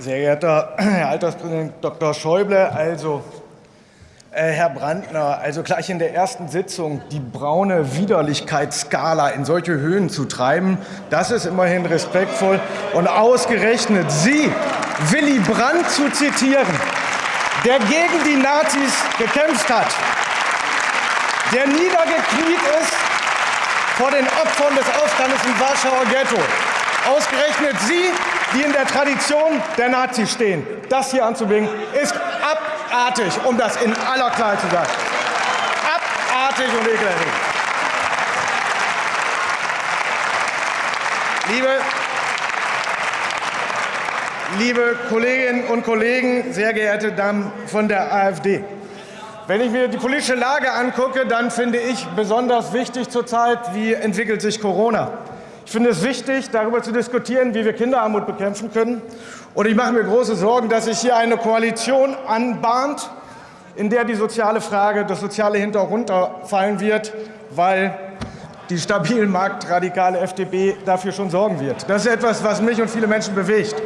Sehr geehrter Herr Alterspräsident Dr. Schäuble, also äh, Herr Brandner, also gleich in der ersten Sitzung die braune Widerlichkeitsskala in solche Höhen zu treiben, das ist immerhin respektvoll. Und ausgerechnet Sie, Willy Brandt zu zitieren, der gegen die Nazis gekämpft hat, der niedergekniet ist vor den Opfern des Aufstandes im Warschauer Ghetto. Ausgerechnet Sie, die in der Tradition der Nazis stehen, das hier anzubringen, ist abartig, um das in aller Klarheit zu sagen. Abartig und ekelerregend. Liebe, liebe Kolleginnen und Kollegen, sehr geehrte Damen von der AfD, wenn ich mir die politische Lage angucke, dann finde ich besonders wichtig zurzeit, wie entwickelt sich Corona. Ich finde es wichtig, darüber zu diskutieren, wie wir Kinderarmut bekämpfen können. Und ich mache mir große Sorgen, dass sich hier eine Koalition anbahnt, in der die soziale Frage, das soziale Hintergrund fallen wird, weil die stabil marktradikale FDP dafür schon sorgen wird. Das ist etwas, was mich und viele Menschen bewegt.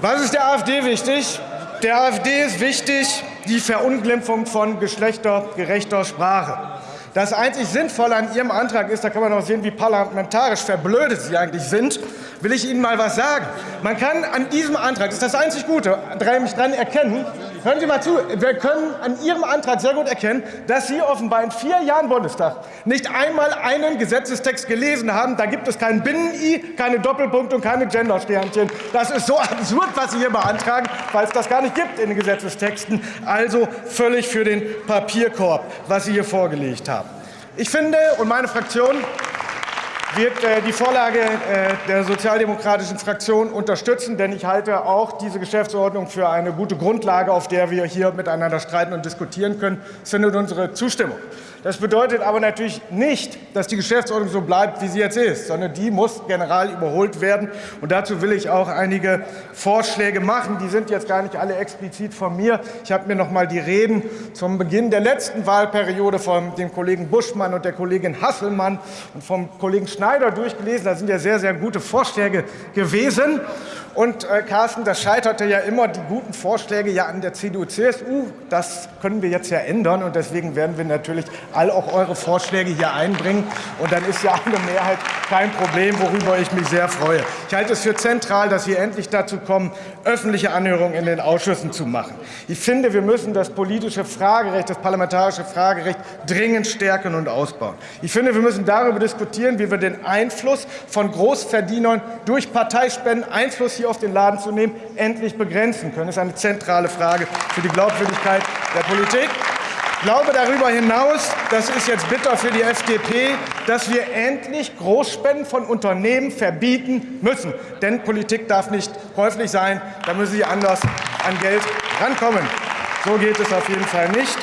Was ist der AfD wichtig? Der AfD ist wichtig die Verunglimpfung von geschlechtergerechter Sprache. Das einzig Sinnvolle an Ihrem Antrag ist, da kann man auch sehen, wie parlamentarisch verblödet Sie eigentlich sind, will ich Ihnen mal was sagen. Man kann an diesem Antrag, das ist das einzig Gute, mich dran erkennen, hören Sie mal zu, wir können an Ihrem Antrag sehr gut erkennen, dass Sie offenbar in vier Jahren Bundestag nicht einmal einen Gesetzestext gelesen haben. Da gibt es kein Binnen-I, keine Doppelpunkte und keine Gendersternchen. Das ist so absurd, was Sie hier beantragen, weil es das gar nicht gibt in den Gesetzestexten. Also völlig für den Papierkorb, was Sie hier vorgelegt haben. Ich finde und meine Fraktion wird äh, die Vorlage äh, der sozialdemokratischen Fraktion unterstützen, denn ich halte auch diese Geschäftsordnung für eine gute Grundlage, auf der wir hier miteinander streiten und diskutieren können. Es findet unsere Zustimmung. Das bedeutet aber natürlich nicht, dass die Geschäftsordnung so bleibt, wie sie jetzt ist, sondern die muss general überholt werden. Und dazu will ich auch einige Vorschläge machen. Die sind jetzt gar nicht alle explizit von mir. Ich habe mir noch mal die Reden zum Beginn der letzten Wahlperiode von dem Kollegen Buschmann und der Kollegin Hasselmann und vom Kollegen Schneider durchgelesen. Da sind ja sehr, sehr gute Vorschläge gewesen. Und äh, Carsten, das scheiterte ja immer, die guten Vorschläge ja an der CDU-CSU. Das können wir jetzt ja ändern. Und deswegen werden wir natürlich all auch eure Vorschläge hier einbringen. Und dann ist ja eine Mehrheit kein Problem, worüber ich mich sehr freue. Ich halte es für zentral, dass wir endlich dazu kommen, öffentliche Anhörungen in den Ausschüssen zu machen. Ich finde, wir müssen das politische Fragerecht, das parlamentarische Fragerecht dringend stärken und ausbauen. Ich finde, wir müssen darüber diskutieren, wie wir den Einfluss von Großverdienern durch Parteispenden Einfluss hier auf den Laden zu nehmen, endlich begrenzen können. Das ist eine zentrale Frage für die Glaubwürdigkeit der Politik. Ich glaube darüber hinaus, das ist jetzt bitter für die FDP, dass wir endlich Großspenden von Unternehmen verbieten müssen. Denn Politik darf nicht käuflich sein, da müssen sie anders an Geld rankommen. So geht es auf jeden Fall nicht.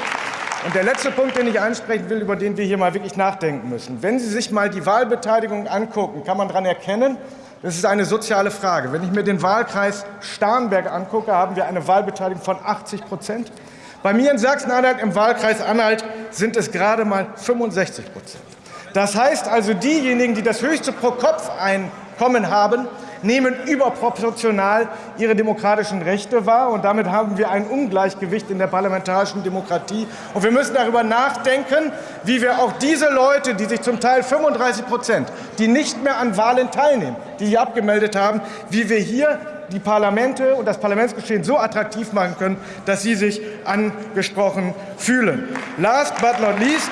Und der letzte Punkt, den ich ansprechen will, über den wir hier mal wirklich nachdenken müssen. Wenn Sie sich mal die Wahlbeteiligung angucken, kann man daran erkennen, das ist eine soziale Frage. Wenn ich mir den Wahlkreis Starnberg angucke, haben wir eine Wahlbeteiligung von 80 Prozent. Bei mir in Sachsen-Anhalt im Wahlkreis Anhalt sind es gerade mal 65 Prozent. Das heißt also, diejenigen, die das höchste Pro-Kopf-Einkommen haben, nehmen überproportional ihre demokratischen Rechte wahr. Und damit haben wir ein Ungleichgewicht in der parlamentarischen Demokratie. Und wir müssen darüber nachdenken, wie wir auch diese Leute, die sich zum Teil 35 Prozent, die nicht mehr an Wahlen teilnehmen, die sie abgemeldet haben, wie wir hier die Parlamente und das Parlamentsgeschehen so attraktiv machen können, dass sie sich angesprochen fühlen. Last but not least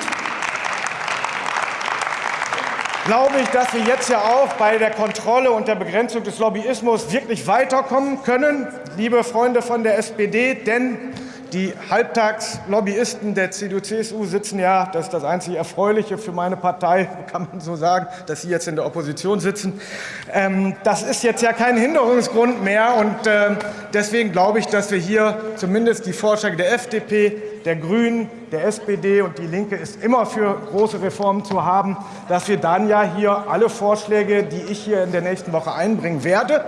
glaube ich, dass wir jetzt ja auch bei der Kontrolle und der Begrenzung des Lobbyismus wirklich weiterkommen können, liebe Freunde von der SPD, denn die Halbtagslobbyisten der CDU-CSU sitzen ja, das ist das einzige Erfreuliche für meine Partei, kann man so sagen, dass sie jetzt in der Opposition sitzen. Ähm, das ist jetzt ja kein Hinderungsgrund mehr. Und ähm, deswegen glaube ich, dass wir hier zumindest die Vorschläge der FDP, der Grünen, der SPD und die Linke ist immer für große Reformen zu haben, dass wir dann ja hier alle Vorschläge, die ich hier in der nächsten Woche einbringen werde,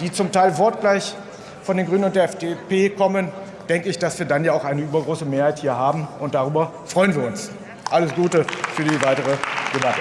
die zum Teil wortgleich von den Grünen und der FDP kommen, denke ich, dass wir dann ja auch eine übergroße Mehrheit hier haben. Und darüber freuen wir uns. Alles Gute für die weitere Debatte.